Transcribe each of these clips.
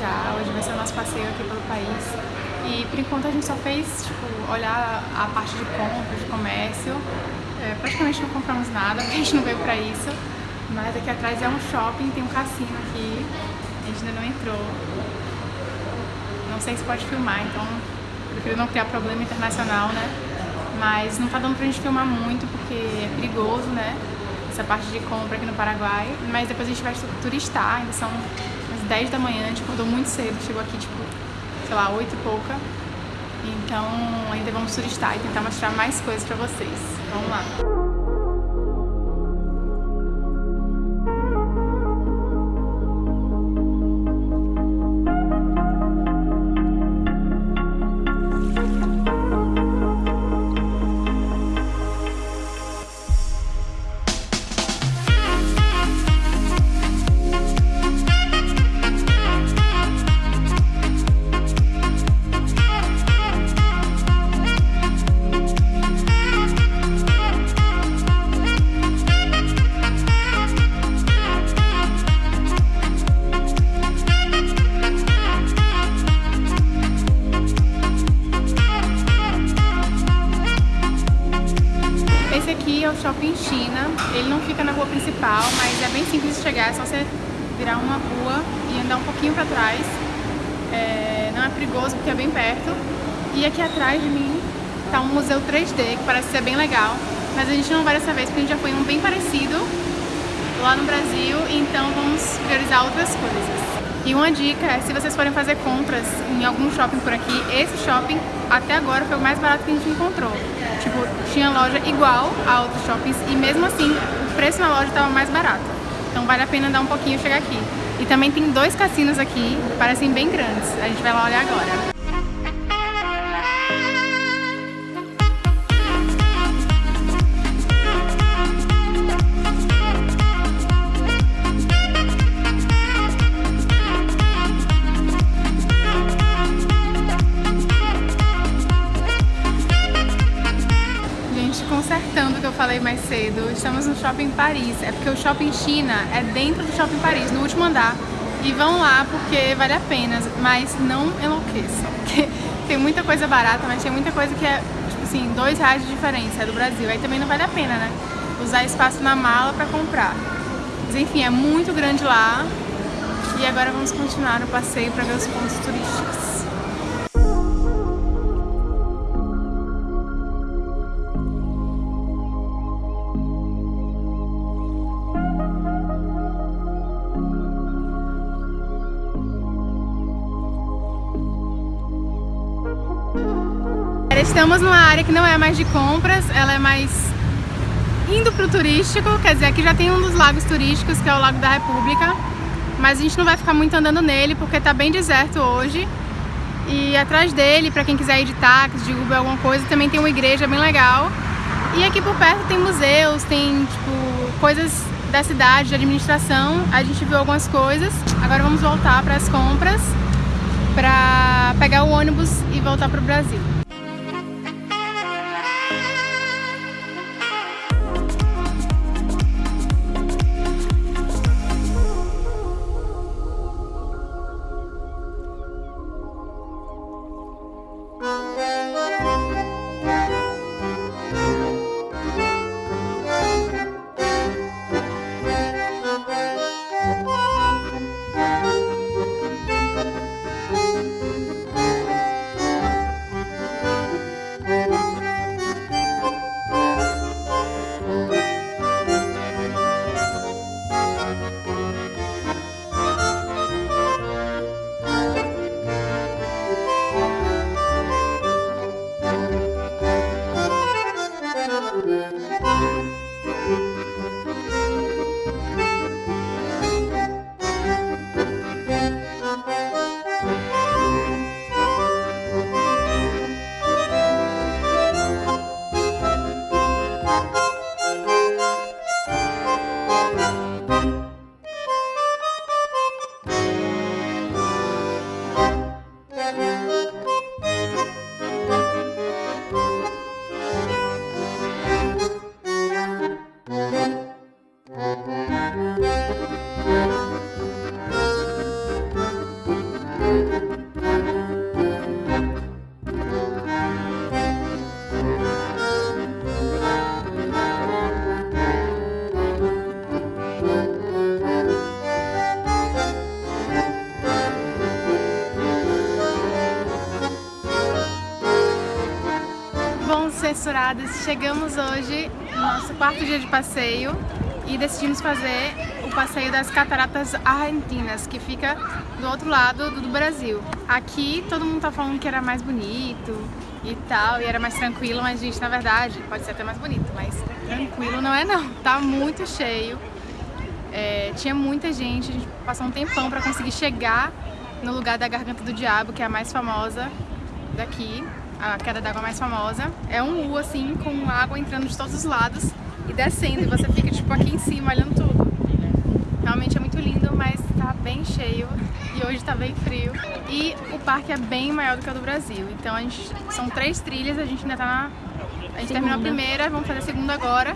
viajar, hoje vai ser o nosso passeio aqui pelo país. E por enquanto a gente só fez, tipo, olhar a parte de compra, de comércio. É, praticamente não compramos nada, porque a gente não veio pra isso. Mas aqui atrás é um shopping, tem um cassino aqui. A gente ainda não entrou. Não sei se pode filmar, então prefiro não criar problema internacional, né? Mas não tá dando pra gente filmar muito, porque é perigoso, né? Essa parte de compra aqui no Paraguai. Mas depois a gente vai turistar, ainda são 10 da manhã, a gente acordou muito cedo, chegou aqui tipo, sei lá, 8 e pouca. Então ainda vamos turistar e tentar mostrar mais coisas pra vocês. Vamos lá! Shopping China. Ele não fica na rua principal, mas é bem simples de chegar, é só você virar uma rua e andar um pouquinho pra trás. É, não é perigoso porque é bem perto. E aqui atrás de mim tá um museu 3D, que parece ser bem legal. Mas a gente não vai dessa vez porque a gente já foi em um bem parecido lá no Brasil, então vamos priorizar outras coisas. E uma dica é, se vocês forem fazer compras em algum shopping por aqui, esse shopping até agora foi o mais barato que a gente encontrou. Tipo, tinha loja igual a outros shoppings e mesmo assim o preço na loja estava mais barato. Então vale a pena dar um pouquinho chegar aqui. E também tem dois cassinos aqui, parecem bem grandes. A gente vai lá olhar agora. Estamos no Shopping Paris. É porque o Shopping China é dentro do Shopping Paris, no último andar. E vão lá porque vale a pena, mas não enlouqueçam. Tem muita coisa barata, mas tem muita coisa que é, tipo assim, dois reais de diferença, é do Brasil. Aí também não vale a pena, né? Usar espaço na mala pra comprar. Mas enfim, é muito grande lá. E agora vamos continuar o passeio para ver os pontos turísticos. Estamos numa área que não é mais de compras, ela é mais indo pro turístico, quer dizer, aqui já tem um dos lagos turísticos, que é o Lago da República, mas a gente não vai ficar muito andando nele, porque tá bem deserto hoje. E atrás dele, para quem quiser ir de táxi, de Uber, alguma coisa, também tem uma igreja bem legal. E aqui por perto tem museus, tem tipo coisas da cidade, de administração. A gente viu algumas coisas. Agora vamos voltar para as compras, para pegar o ônibus e voltar para o Brasil. Censuradas, chegamos hoje no nosso quarto dia de passeio e decidimos fazer o passeio das Cataratas Argentinas, que fica do outro lado do Brasil. Aqui todo mundo tá falando que era mais bonito e tal, e era mais tranquilo, mas gente, na verdade, pode ser até mais bonito, mas tranquilo não é não, tá muito cheio. É, tinha muita gente, a gente passou um tempão pra conseguir chegar no lugar da Garganta do Diabo, que é a mais famosa daqui, a queda d'água mais famosa. É um U assim, com água entrando de todos os lados e descendo, e você fica tipo aqui em cima olhando tudo. Realmente é muito lindo, mas tá bem cheio e hoje tá bem frio. E o parque é bem maior do que o do Brasil, então a gente, são três trilhas, a gente ainda tá na... A gente segunda. terminou a primeira, vamos fazer a segunda agora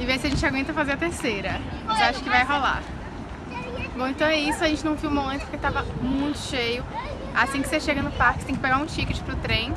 e ver se a gente aguenta fazer a terceira. Mas acho que vai rolar. Bom, então é isso, a gente não filmou antes porque tava muito cheio. Assim que você chega no parque, você tem que pegar um ticket pro trem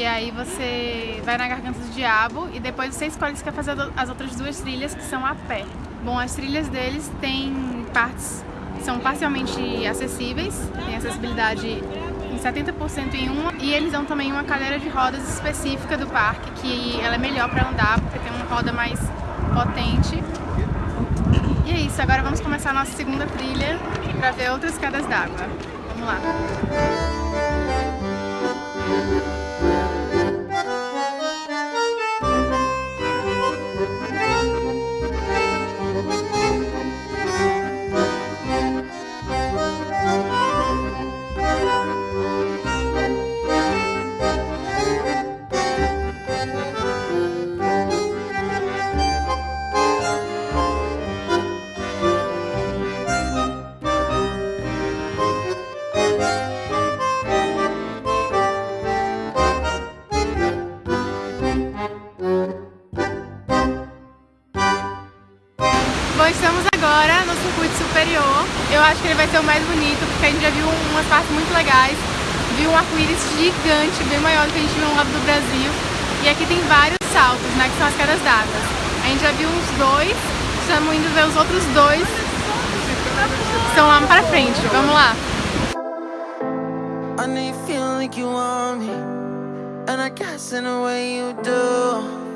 e aí você vai na Garganta do Diabo e depois você escolhe se quer fazer as outras duas trilhas que são a pé. Bom, as trilhas deles têm partes são parcialmente acessíveis, tem acessibilidade em 70% em uma e eles dão também uma cadeira de rodas específica do parque que ela é melhor para andar porque tem uma roda mais potente. E é isso, agora vamos começar a nossa segunda trilha para ver outras quedas d'água. Vamos lá! Estamos agora no circuito superior. Eu acho que ele vai ser o mais bonito, porque a gente já viu umas partes muito legais. Viu um arco-íris gigante, bem maior do que a gente viu no lado do Brasil. E aqui tem vários saltos, né, que são as quedas d'água. A gente já viu uns dois, estamos indo ver os outros dois que estão lá pra frente. Vamos lá. And I guess in a way you do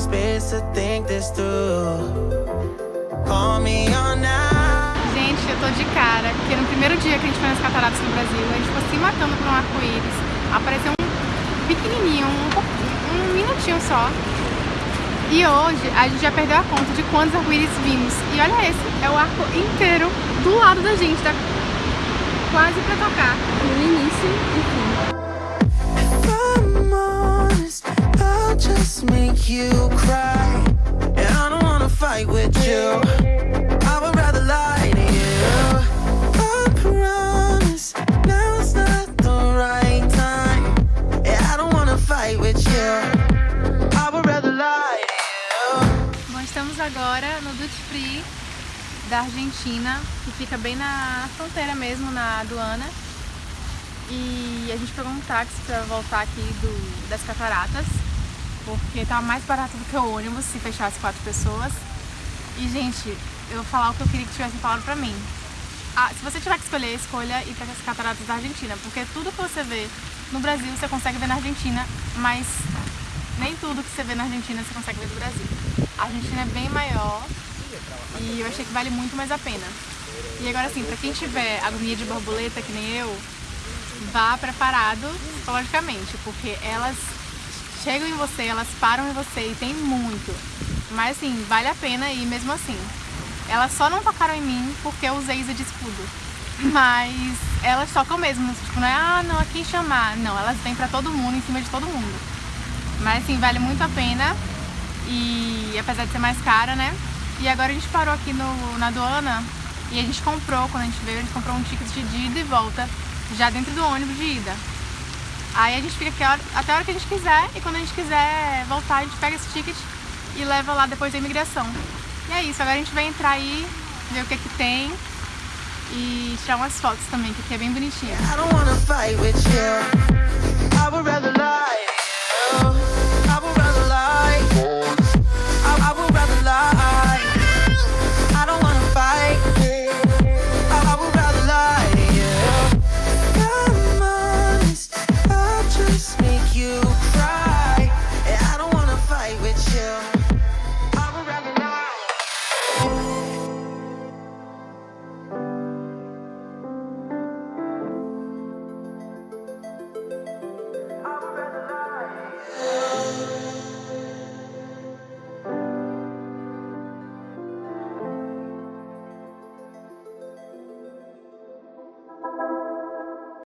space to think this through. Call me on now. Gente, eu tô de cara, porque no primeiro dia que a gente foi nas cataratas no Brasil, a gente ficou se matando por um arco-íris. Apareceu um pequenininho, um, um minutinho só. E hoje a gente já perdeu a conta de quantos arco-íris vimos. E olha esse, é o arco inteiro do lado da gente, tá quase pra tocar. No início e make you cry And I don't wanna fight with you. I would rather lie to you. I promise not the right time. I don't wanna fight with you. Bom, estamos agora no Duty Free da Argentina, que fica bem na fronteira mesmo, na aduana. E a gente pegou um táxi para voltar aqui do, das cataratas porque tá mais barato do que o ônibus se fechasse quatro pessoas. E, gente, eu vou falar o que eu queria que tivessem falado pra mim. Ah, se você tiver que escolher, escolha ir para as cataratas da Argentina, porque tudo que você vê no Brasil você consegue ver na Argentina, mas nem tudo que você vê na Argentina você consegue ver no Brasil. A Argentina é bem maior e eu achei que vale muito mais a pena. E agora assim, pra quem tiver agonia de borboleta, que nem eu, vá preparado psicologicamente, porque elas chegam em você, elas param em você e tem muito. Mas assim, vale a pena ir mesmo assim. Elas só não tocaram em mim porque eu usei Isa de escudo. Mas elas tocam mesmo, tipo, não é, ah, não, a quem chamar. Não, elas vêm pra todo mundo, em cima de todo mundo. Mas assim, vale muito a pena. E apesar de ser mais cara, né? E agora a gente parou aqui no, na aduana e a gente comprou, quando a gente veio, a gente comprou um ticket de ida e volta, já dentro do ônibus de ida. Aí a gente fica aqui até a hora que a gente quiser e quando a gente quiser voltar, a gente pega esse ticket e leva lá depois da imigração. E é isso, agora a gente vai entrar aí, ver o que é que tem e tirar umas fotos também, que aqui é bem bonitinho.